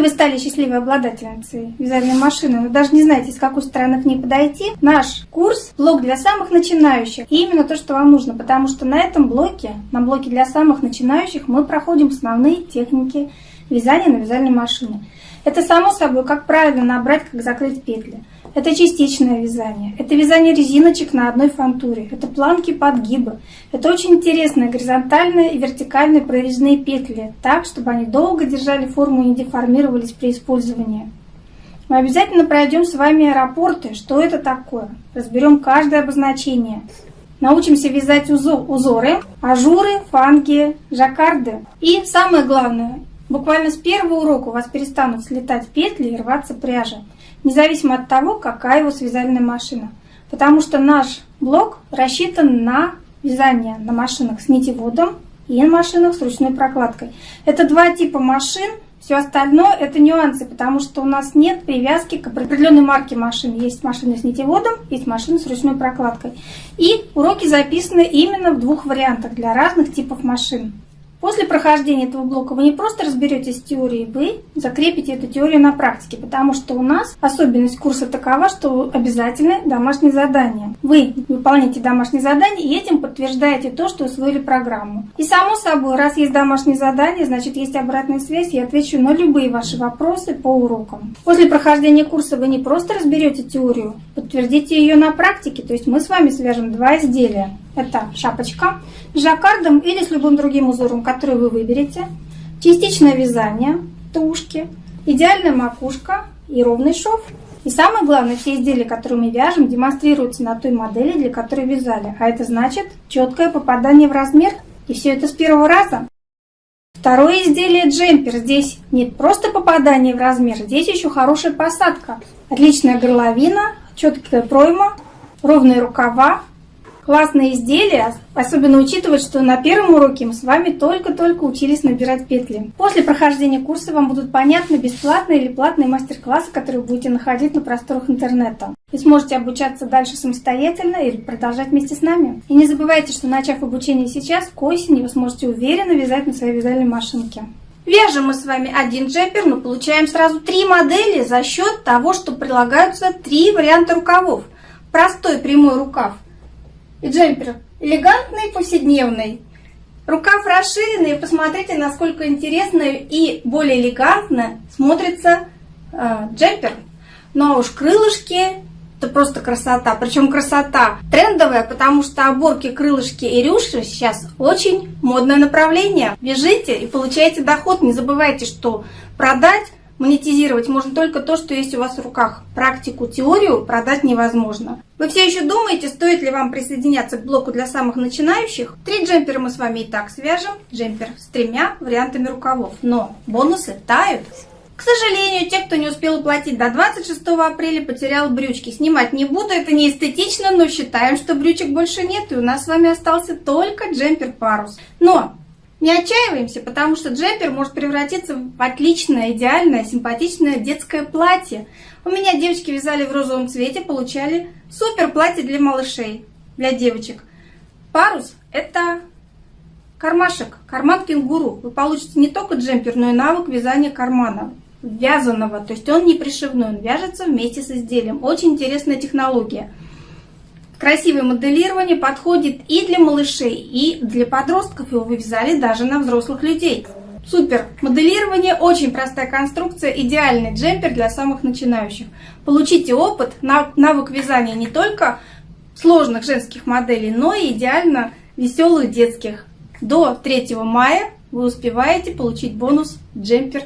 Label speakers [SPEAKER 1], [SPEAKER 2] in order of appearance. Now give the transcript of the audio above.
[SPEAKER 1] Если вы стали счастливой обладательницей вязальной машины, но даже не знаете, с какой стороны к ней подойти, наш курс – блок для самых начинающих. И именно то, что вам нужно, потому что на этом блоке, на блоке для самых начинающих, мы проходим основные техники вязания на вязальной машине. Это само собой, как правильно набрать, как закрыть петли. Это частичное вязание. Это вязание резиночек на одной фантуре. Это планки подгибы. Это очень интересные горизонтальные и вертикальные прорезные петли, так, чтобы они долго держали форму и не деформировались при использовании. Мы обязательно пройдем с вами аэропорты, что это такое. Разберем каждое обозначение. Научимся вязать узоры, ажуры, фанги, жаккарды. И самое главное, буквально с первого урока у вас перестанут слетать петли и рваться пряжа независимо от того, какая его связальная машина. Потому что наш блок рассчитан на вязание на машинах с нитеводом и на машинах с ручной прокладкой. Это два типа машин, все остальное это нюансы, потому что у нас нет привязки к определенной марке машин. Есть машины с нитеводом, есть машины с ручной прокладкой. И уроки записаны именно в двух вариантах для разных типов машин. После прохождения этого блока вы не просто разберетесь с теорией, вы закрепите эту теорию на практике, потому что у нас особенность курса такова, что обязательно домашнее задание. Вы выполняете домашнее задание и этим подтверждаете то, что усвоили программу. И само собой, раз есть домашнее задание, значит есть обратная связь, я отвечу на любые ваши вопросы по урокам. После прохождения курса вы не просто разберете теорию, подтвердите ее на практике, то есть мы с вами свяжем два изделия. Это шапочка с жаккардом или с любым другим узором, который вы выберете. Частичное вязание, тушки, идеальная макушка и ровный шов. И самое главное, все изделия, которые мы вяжем, демонстрируются на той модели, для которой вязали. А это значит четкое попадание в размер. И все это с первого раза. Второе изделие джемпер. Здесь нет просто попадания в размер, здесь еще хорошая посадка. Отличная горловина, четкая пройма, ровные рукава, классные изделия, особенно учитывая, что на первом уроке мы с вами только-только учились набирать петли. После прохождения курса вам будут понятны бесплатные или платные мастер-классы, которые будете находить на просторах интернета. Вы сможете обучаться дальше самостоятельно или продолжать вместе с нами. И не забывайте, что начав обучение сейчас, к осени вы сможете уверенно вязать на своей вязальной машинке. Вяжем мы с вами один джемпер, но получаем сразу три модели за счет того, что прилагаются три варианта рукавов. Простой прямой рукав – и джемпер элегантный, повседневный. Рукав расширенный, посмотрите, насколько интересно и более элегантно смотрится э, джемпер. Ну а уж крылышки, это просто красота. Причем красота трендовая, потому что оборки, крылышки и рюши сейчас очень модное направление. Вяжите и получаете доход. Не забывайте, что продать Монетизировать можно только то, что есть у вас в руках. Практику, теорию продать невозможно. Вы все еще думаете, стоит ли вам присоединяться к блоку для самых начинающих? Три джемпера мы с вами и так свяжем. Джемпер с тремя вариантами рукавов. Но бонусы тают. К сожалению, те, кто не успел уплатить до 26 апреля, потерял брючки. Снимать не буду, это не эстетично, но считаем, что брючек больше нет, и у нас с вами остался только джемпер-парус. Но не отчаиваемся, потому что джемпер может превратиться в отличное, идеальное, симпатичное детское платье. У меня девочки вязали в розовом цвете, получали супер платье для малышей, для девочек. Парус – это кармашек, карман кенгуру. Вы получите не только джемпер, но и навык вязания кармана вязаного, то есть он не пришивной, он вяжется вместе с изделием. Очень интересная технология. Красивое моделирование подходит и для малышей, и для подростков. Его вывязали даже на взрослых людей. Супер! Моделирование, очень простая конструкция, идеальный джемпер для самых начинающих. Получите опыт, навык вязания не только сложных женских моделей, но и идеально веселых детских. До 3 мая вы успеваете получить бонус джемпер